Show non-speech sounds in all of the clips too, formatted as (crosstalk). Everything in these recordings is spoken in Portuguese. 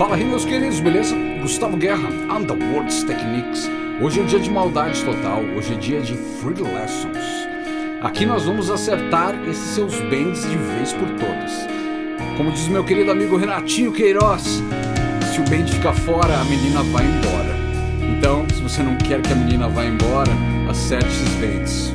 Fala aí meus queridos, beleza? Gustavo Guerra, Underworlds Techniques. Hoje é dia de maldade total, hoje é dia de Free Lessons. Aqui nós vamos acertar esses seus bends de vez por todas. Como diz meu querido amigo Renatinho Queiroz, se o bend ficar fora, a menina vai embora. Então, se você não quer que a menina vá embora, acerte esses bends.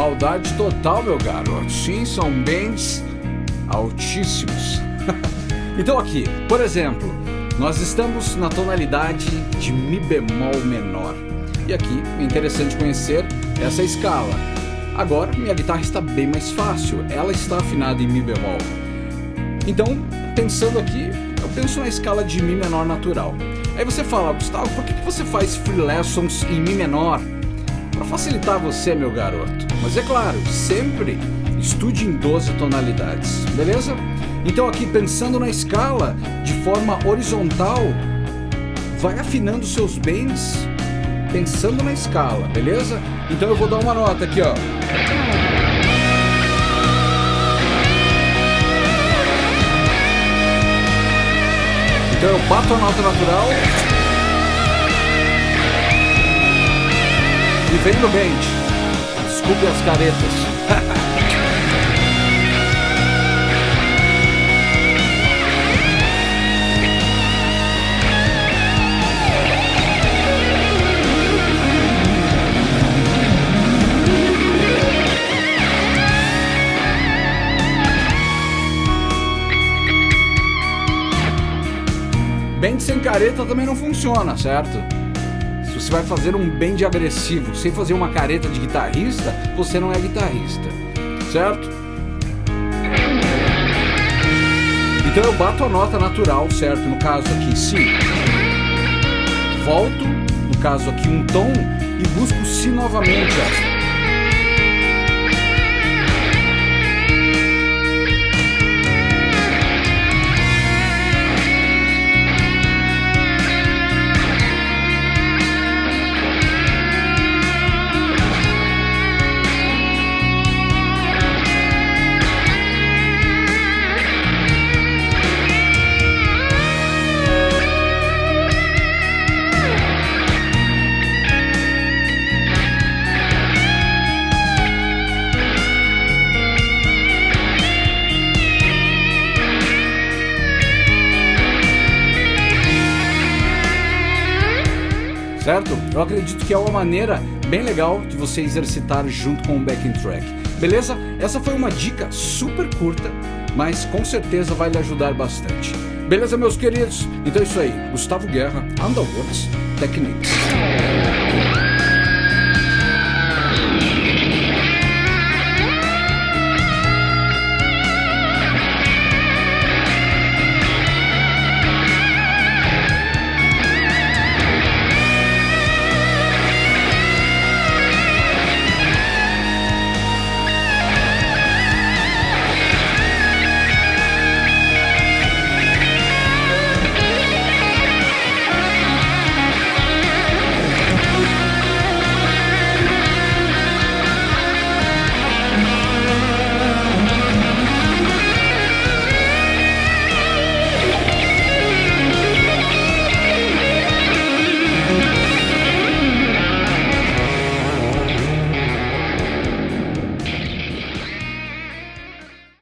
Maldade total, meu garoto. Sim, são bens altíssimos. (laughs) então aqui, por exemplo, nós estamos na tonalidade de Mi bemol menor. E aqui é interessante conhecer essa escala. Agora minha guitarra está bem mais fácil, ela está afinada em Mi bemol. Então, pensando aqui, eu penso na escala de Mi menor natural. Aí você fala, Gustavo, por que você faz free lessons em Mi menor? Para facilitar você, meu garoto. Mas é claro, sempre estude em 12 tonalidades, beleza? Então aqui pensando na escala de forma horizontal, vai afinando seus bends pensando na escala, beleza? Então eu vou dar uma nota aqui, ó. Então eu bato a nota natural no bend. Desculpe as caretas. Bend sem careta também não funciona, certo? Você vai fazer um bend agressivo sem fazer uma careta de guitarrista, você não é guitarrista, certo? Então eu bato a nota natural, certo? No caso aqui, Si. Volto, no caso aqui, um tom e busco Si novamente, ó. Certo? Eu acredito que é uma maneira bem legal de você exercitar junto com o backing track. Beleza? Essa foi uma dica super curta, mas com certeza vai lhe ajudar bastante. Beleza, meus queridos? Então é isso aí. Gustavo Guerra, Underworks Techniques.